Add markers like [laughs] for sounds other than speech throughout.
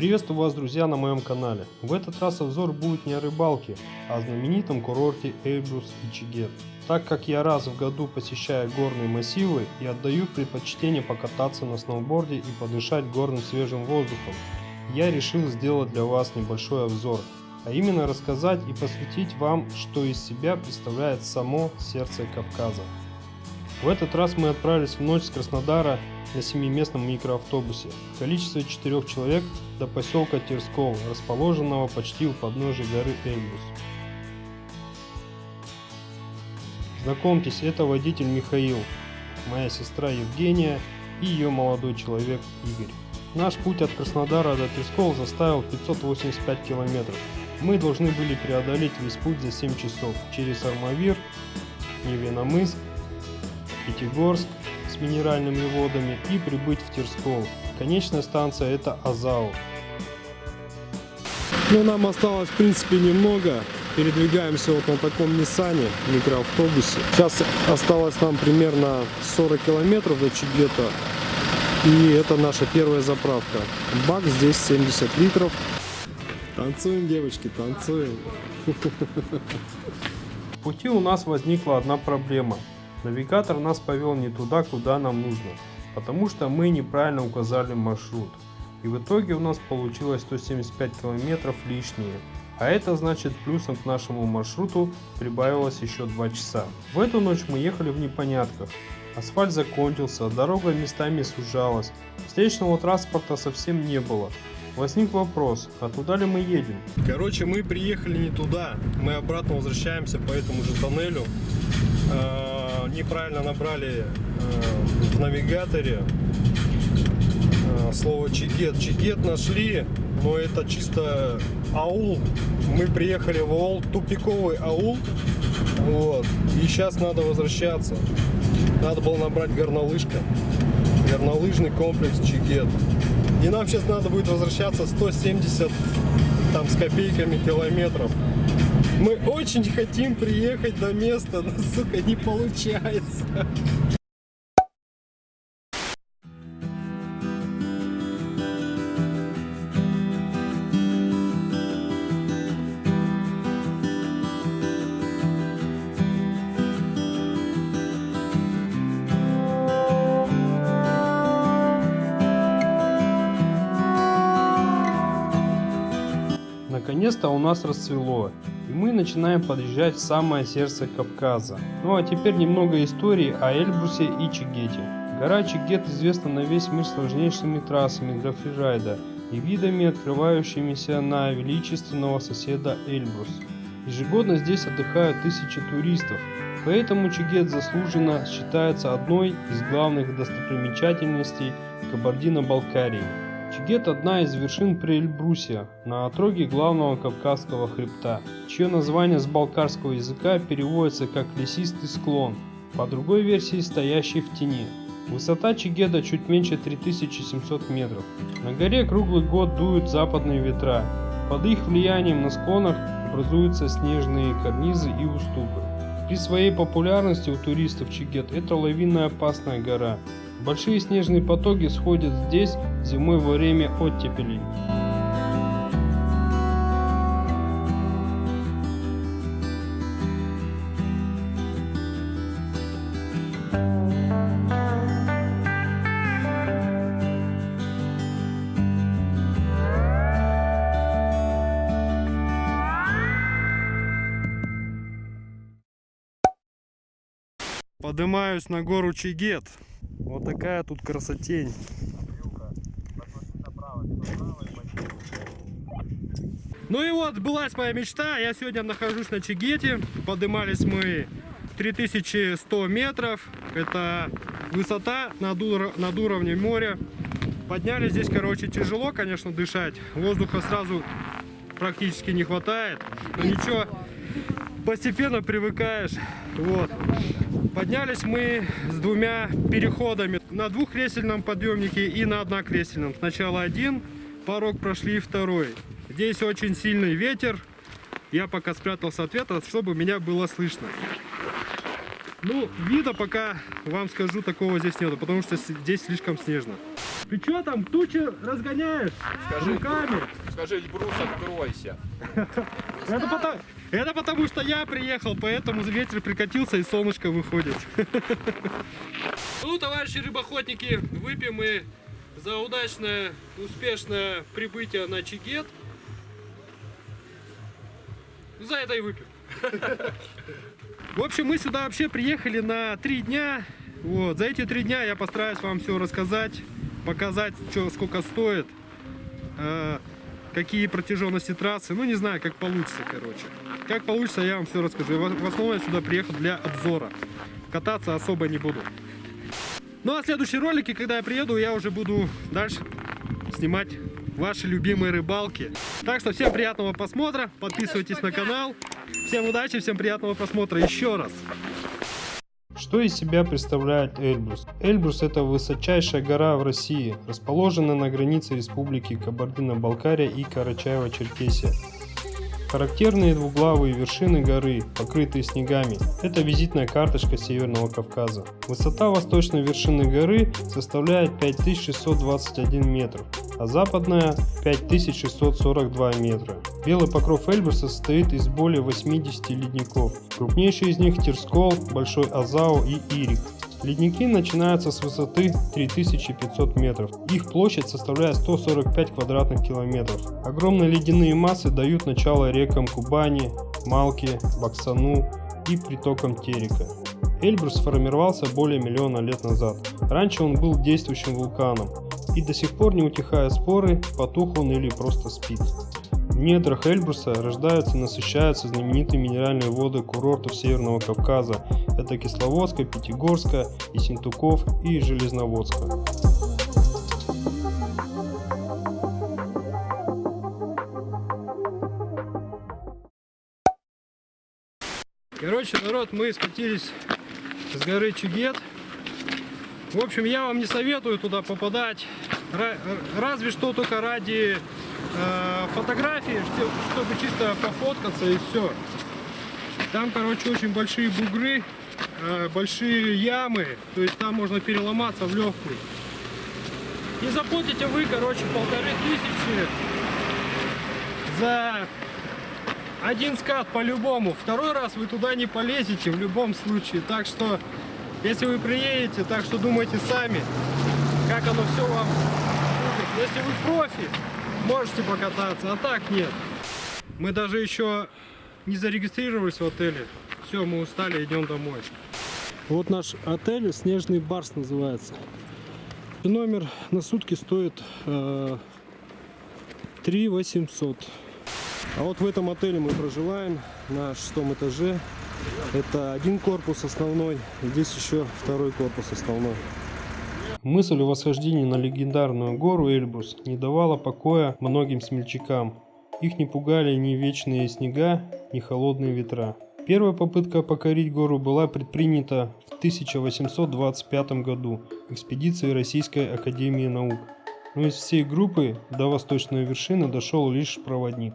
Приветствую вас, друзья, на моем канале. В этот раз обзор будет не о рыбалке, а о знаменитом курорте Эльбрус и Чигет. Так как я раз в году посещаю горные массивы и отдаю предпочтение покататься на сноуборде и подышать горным свежим воздухом, я решил сделать для вас небольшой обзор, а именно рассказать и посвятить вам, что из себя представляет само сердце Кавказа. В этот раз мы отправились в ночь с Краснодара на семиместном микроавтобусе в количестве четырех человек до поселка Терскол, расположенного почти у подножия горы Эльбрус. Знакомьтесь, это водитель Михаил, моя сестра Евгения и ее молодой человек Игорь. Наш путь от Краснодара до Терскол заставил 585 километров. Мы должны были преодолеть весь путь за 7 часов через Армавир, Невиномыск, Пятигорск с минеральными водами и прибыть в Терскол. Конечная станция это Азау. Ну, нам осталось, в принципе, немного. Передвигаемся вот на таком Ниссане, микроавтобусе. Сейчас осталось нам примерно 40 километров до Чигета. И это наша первая заправка. Бак здесь 70 литров. Танцуем, девочки, танцуем. [laughs] В пути у нас возникла одна проблема. Навигатор нас повел не туда, куда нам нужно, потому что мы неправильно указали маршрут. И в итоге у нас получилось 175 километров лишние, а это значит плюсом к нашему маршруту прибавилось еще 2 часа. В эту ночь мы ехали в непонятках. Асфальт закончился, дорога местами сужалась, встречного транспорта совсем не было. Возник вопрос, а туда ли мы едем? Короче, мы приехали не туда, мы обратно возвращаемся по этому же тоннелю. Неправильно набрали э, в навигаторе э, слово Чигет. Чигет нашли, но это чисто аул. Мы приехали в аул, тупиковый аул. Вот. И сейчас надо возвращаться. Надо было набрать горнолыжка. Горнолыжный комплекс Чигет. И нам сейчас надо будет возвращаться 170 там с копейками километров. Мы очень хотим приехать до места, но, сука, не получается. Наконец-то у нас расцвело, и мы начинаем подъезжать в самое сердце Кавказа. Ну а теперь немного истории о Эльбрусе и Чигете. Гора Чигет известна на весь мир сложнейшими трассами для фрирайда и видами, открывающимися на величественного соседа Эльбрус. Ежегодно здесь отдыхают тысячи туристов, поэтому Чигет заслуженно считается одной из главных достопримечательностей Кабардино-Балкарии. Чигет – одна из вершин Приэльбрусия, на отроге главного Кавказского хребта, чье название с балкарского языка переводится как «лесистый склон», по другой версии стоящий в тени. Высота Чигеда чуть меньше 3700 метров. На горе круглый год дуют западные ветра. Под их влиянием на склонах образуются снежные карнизы и уступы. При своей популярности у туристов Чигет это лавинная опасная гора, Большие снежные потоки сходят здесь зимой во время оттепелей. Поднимаюсь на гору Чигет. Вот такая тут красотень. Ну и вот, былась моя мечта. Я сегодня нахожусь на Чигете. Поднимались мы 3100 метров. Это высота над, ур над уровнем моря. Поднялись здесь, короче, тяжело, конечно, дышать. Воздуха сразу практически не хватает. Но ничего, постепенно привыкаешь. Вот. Поднялись мы с двумя переходами. На двухкресельном подъемнике и на однокресельном. Сначала один порог прошли, второй. Здесь очень сильный ветер. Я пока спрятался от ветра, чтобы меня было слышно. Ну, вида пока, вам скажу, такого здесь нету, потому что здесь слишком снежно. Ты что там, тучи разгоняешь Скажи, руками? Скажи, Эльбрус, откройся. [laughs] Это потому, это потому, что я приехал, поэтому ветер прикатился и солнышко выходит. [laughs] Ну, товарищи рыбоохотники, выпьем мы за удачное, успешное прибытие на Чигет. За это и выпьем. [laughs] В общем, мы сюда вообще приехали на три дня. Вот, за эти три дня я постараюсь вам все рассказать, показать, что, сколько стоит, э, какие протяженности трассы. Ну, не знаю, как получится, короче. Как получится, я вам все расскажу. В основном я сюда приехал для обзора. Кататься особо не буду. Ну, а следующие ролики, когда я приеду, я уже буду дальше снимать ваши любимые рыбалки. Так что всем приятного просмотра, подписывайтесь на канал. Всем удачи, всем приятного просмотра еще раз. Что из себя представляет Эльбрус? Эльбрус это высочайшая гора в России, расположенная на границе республики Кабардино-Балкария и Карачаево-Черкесия. Характерные двуглавые вершины горы, покрытые снегами, это визитная карточка Северного Кавказа. Высота восточной вершины горы составляет 5621 метр, а западная 5642 метра. Белый покров Эльбруса состоит из более 80 ледников. Крупнейшие из них Терскол, Большой Азау и Ирик. Ледники начинаются с высоты 3500 метров. Их площадь составляет 145 квадратных километров. Огромные ледяные массы дают начало рекам Кубани, Малки, Баксану и притокам Терека. Эльбрус сформировался более миллиона лет назад. Раньше он был действующим вулканом. И до сих пор не утихая споры, потух он или просто спит. В недрах Эльбруса рождаются и насыщаются знаменитые минеральные воды курортов Северного Кавказа. Это Кисловодска, Пятигорска, Ессентуков и Железноводска. Короче, народ, мы скатились с горы Чугет. В общем, я вам не советую туда попадать, Ра- разве что только ради э, фотографии, что- чтобы чисто пофоткаться и все. Там, короче, очень большие бугры, э, большие ямы, то есть там можно переломаться в легкую. И заплатите вы, короче, полторы тысячи за один скат по-любому. Второй раз вы туда не полезете в любом случае. Так что, если вы приедете, так что думайте сами, как оно все вам будет. Если вы профи, можете покататься, а так нет. Мы даже еще не зарегистрировались в отеле. Все, мы устали, идем домой. Вот наш отель, Снежный Барс называется. Номер на сутки стоит э, 3 800. А вот в этом отеле мы проживаем на шестом этаже. Это один корпус основной, здесь еще второй корпус основной. Мысль о восхождении на легендарную гору Эльбрус не давала покоя многим смельчакам. Их не пугали ни вечные снега, ни холодные ветра. Первая попытка покорить гору была предпринята в 1825 году экспедицией Российской Академии Наук. Но из всей группы до восточной вершины дошел лишь проводник.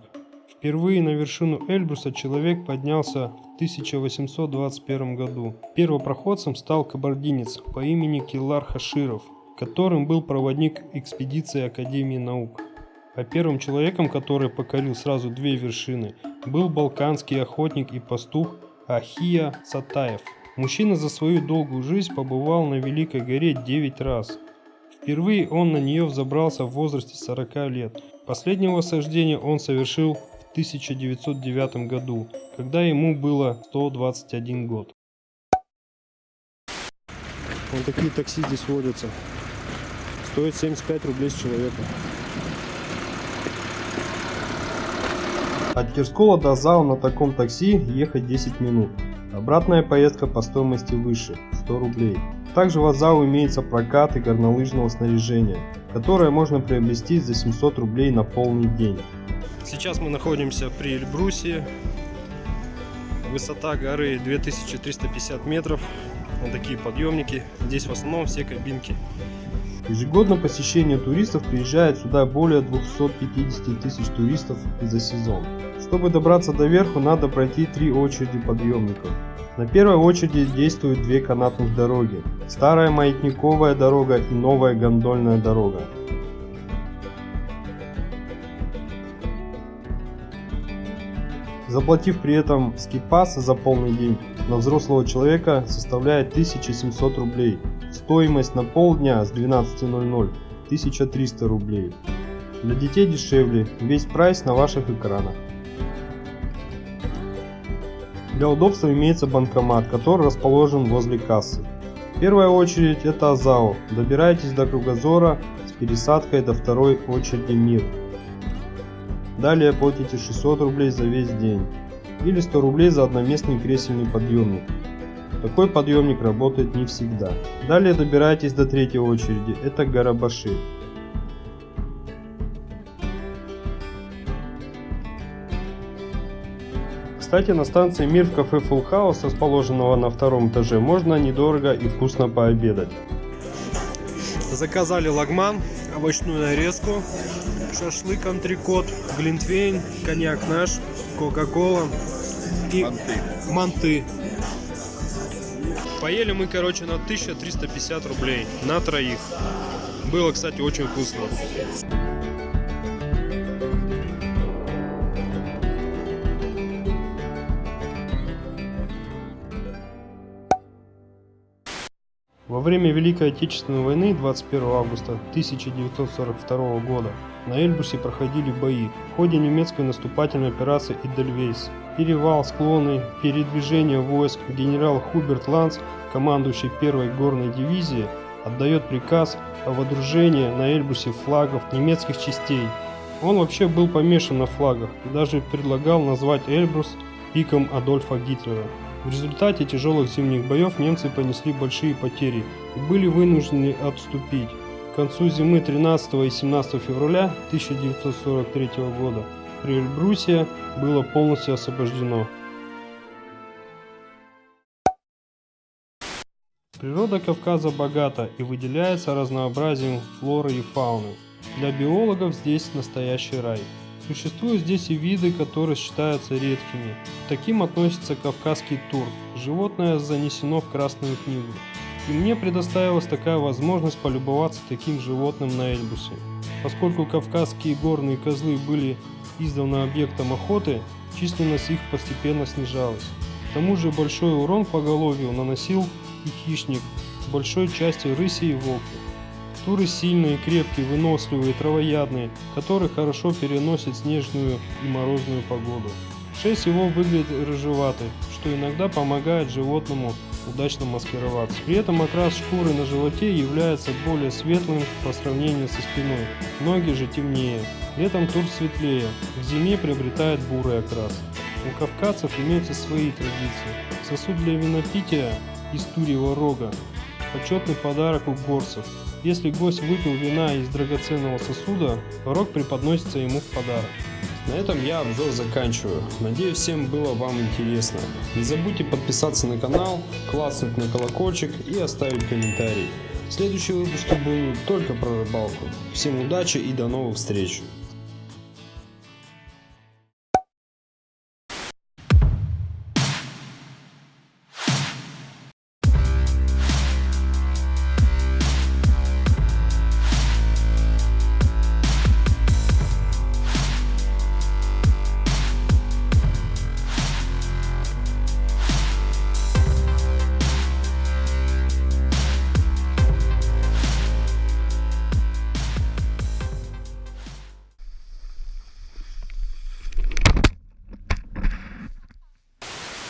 Впервые на вершину Эльбруса человек поднялся в 1821 году. Первопроходцем стал кабардинец по имени Киллар Хаширов, которым был проводник экспедиции Академии наук. А первым человеком, который покорил сразу две вершины, был балканский охотник и пастух Ахия Сатаев. Мужчина за свою долгую жизнь побывал на Великой горе 9 раз. Впервые он на нее взобрался в возрасте 40 лет. Последнее восхождение он совершил 1909 году, когда ему было 121 год. Вот такие такси здесь водятся. Стоит 75 рублей с человека. От Кирскола до ЗАО на таком такси ехать 10 минут. Обратная поездка по стоимости выше – 100 рублей. Также в Азау имеется прокат и горнолыжного снаряжения, которое можно приобрести за 700 рублей на полный день. Сейчас мы находимся при Эльбрусе. Высота горы 2350 метров. Вот такие подъемники. Здесь в основном все кабинки Ежегодно посещение туристов приезжает сюда более 250 тысяч туристов за сезон. Чтобы добраться до верху, надо пройти три очереди подъемников. На первой очереди действуют две канатных дороги. Старая маятниковая дорога и новая гондольная дорога. Заплатив при этом скипас за полный день, на взрослого человека составляет 1700 рублей. Стоимость на полдня с 12.00 1300 рублей. Для детей дешевле, весь прайс на ваших экранах. Для удобства имеется банкомат, который расположен возле кассы. Первая очередь это АЗАО. Добирайтесь до Кругозора с пересадкой до второй очереди МИР. Далее платите 600 рублей за весь день или 100 рублей за одноместный кресельный подъемник. Такой подъемник работает не всегда. Далее добирайтесь до третьей очереди, это Гарабаши. Кстати, на станции Мир в кафе Full House, расположенного на втором этаже, можно недорого и вкусно пообедать. Заказали лагман, овощную нарезку, шашлык, антрикот, глинтвейн, коньяк наш, кока-кола и Манты. манты. Поели мы, короче, на 1350 рублей на троих. Было, кстати, очень вкусно. Время Великой Отечественной войны 21 августа 1942 года на Эльбрусе проходили бои. В ходе немецкой наступательной операции Идельвейс, перевал, склоны, передвижение войск генерал Хуберт Ланц, командующий первой горной дивизией, отдает приказ о водружении на Эльбрусе флагов немецких частей. Он вообще был помешан на флагах и даже предлагал назвать Эльбрус пиком Адольфа Гитлера. В результате тяжелых зимних боев немцы понесли большие потери и были вынуждены отступить. К концу зимы 13 и 17 февраля 1943 года Эльбрусия было полностью освобождено. Природа Кавказа богата и выделяется разнообразием флоры и фауны. Для биологов здесь настоящий рай. Существуют здесь и виды, которые считаются редкими. Таким относится кавказский тур. Животное занесено в Красную книгу. И мне предоставилась такая возможность полюбоваться таким животным на Эльбусе. Поскольку кавказские горные козлы были издавна объектом охоты, численность их постепенно снижалась. К тому же большой урон поголовью наносил и хищник, большой части рыси и волки. Туры сильные, крепкие, выносливые, травоядные, которые хорошо переносят снежную и морозную погоду. Шерсть его выглядит рыжеватой, что иногда помогает животному удачно маскироваться. При этом окрас шкуры на животе является более светлым по сравнению со спиной, ноги же темнее. Летом тур светлее, в зиме приобретает бурый окрас. У кавказцев имеются свои традиции. Сосуд для винопития из турьего рога – почетный подарок у горцев. Если гость выпил вина из драгоценного сосуда, рог преподносится ему в подарок. На этом я обзор заканчиваю. Надеюсь всем было вам интересно. Не забудьте подписаться на канал, класснуть на колокольчик и оставить комментарий. Следующие выпуски будут только про рыбалку. Всем удачи и до новых встреч!